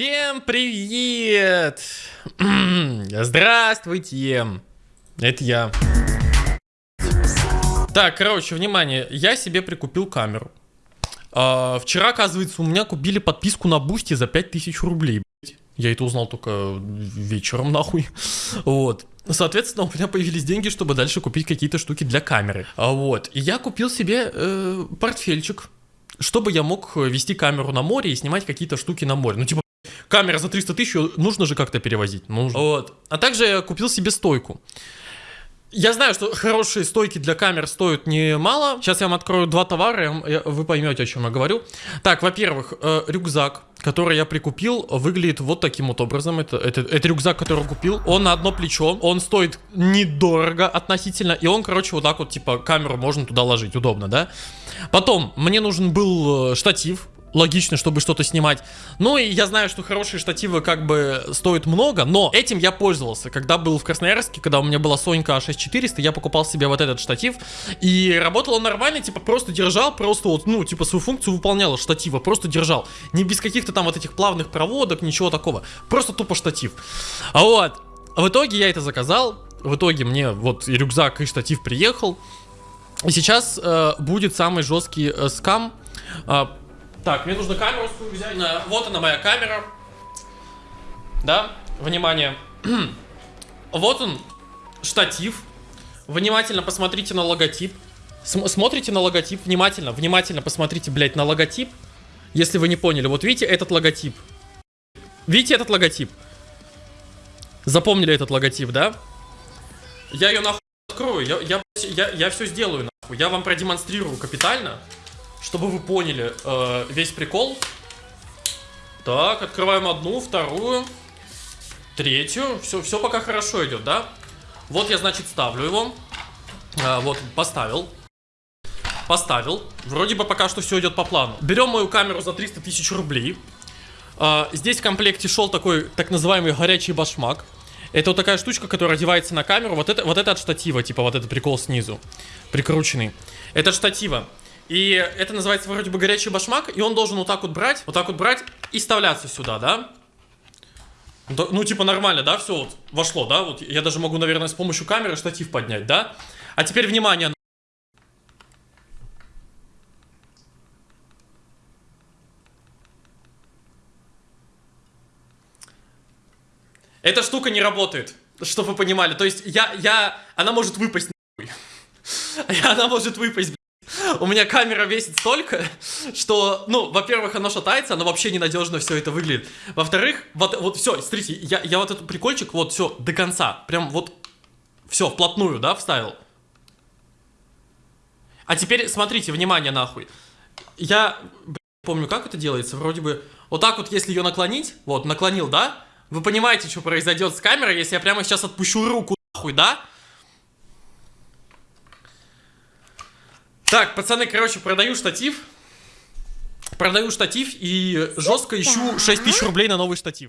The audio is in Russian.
Всем привет! Здравствуйте! Это я. Так, короче, внимание, я себе прикупил камеру. А, вчера, оказывается, у меня купили подписку на Бусти за 5000 рублей. Я это узнал только вечером, нахуй. Вот. Соответственно, у меня появились деньги, чтобы дальше купить какие-то штуки для камеры. А, Вот. И я купил себе э, портфельчик, чтобы я мог вести камеру на море и снимать какие-то штуки на море. Ну, типа, камера за 300 тысяч, нужно же как-то перевозить. Нужно. Вот. А также я купил себе стойку. Я знаю, что хорошие стойки для камер стоят немало. Сейчас я вам открою два товара, я- вы поймете, о чем я говорю. Так, во-первых, э, рюкзак, который я прикупил, выглядит вот таким вот образом. Это, это, это рюкзак, который купил. Он на одно плечо, он стоит недорого относительно, и он, короче, вот так вот, типа, камеру можно туда ложить, удобно, да? Потом, мне нужен был э, штатив, логично, чтобы что-то снимать. Ну и я знаю, что хорошие штативы как бы стоят много, но этим я пользовался. Когда был в Красноярске, когда у меня была Сонька А6400, я покупал себе вот этот штатив, и работал он нормально, типа просто держал, просто вот, ну, типа свою функцию выполнял штатива, просто держал. Не без каких-то там вот этих плавных проводок, ничего такого. Просто тупо штатив. А вот, в итоге я это заказал, в итоге мне вот и рюкзак, и штатив приехал. И сейчас э, будет самый жесткий э, скам. А, так, мне нужно камеру свою взять. На- Вот она моя камера. Да, внимание. вот он, штатив. Внимательно посмотрите на логотип. См- смотрите на логотип, внимательно, внимательно посмотрите, блядь, на логотип. Если вы не поняли, вот видите этот логотип? Видите этот логотип? Запомнили этот логотип, да? Я ее нахуй открою, я, я, я, я все сделаю нахуй. Я вам продемонстрирую капитально, чтобы вы поняли э, весь прикол. Так, открываем одну, вторую, третью. Все, все пока хорошо идет, да? Вот я, значит, ставлю его. А, вот, поставил. Поставил. Вроде бы пока что все идет по плану. Берем мою камеру за 300 тысяч рублей. А, здесь в комплекте шел такой так называемый горячий башмак. Это вот такая штучка, которая одевается на камеру. Вот это, вот это от штатива, типа вот этот прикол снизу. Прикрученный. Это от штатива. И это называется вроде бы горячий башмак, и он должен вот так вот брать, вот так вот брать и вставляться сюда, да? Ну, типа нормально, да, все вот вошло, да? Вот я даже могу, наверное, с помощью камеры штатив поднять, да? А теперь внимание. Эта штука не работает, чтобы вы понимали. То есть я, я, она может выпасть нахуй. Она может выпасть, у меня камера весит столько, что, ну, во-первых, оно шатается, оно вообще ненадежно все это выглядит. Во-вторых, вот, вот все, смотрите, я, я вот этот прикольчик, вот все, до конца, прям вот, все, вплотную, да, вставил. А теперь, смотрите, внимание, нахуй. Я, блин, помню, как это делается, вроде бы, вот так вот, если ее наклонить, вот, наклонил, да, вы понимаете, что произойдет с камерой, если я прямо сейчас отпущу руку, нахуй, да? Так, пацаны, короче, продаю штатив. Продаю штатив и жестко ищу 6 тысяч рублей на новый штатив.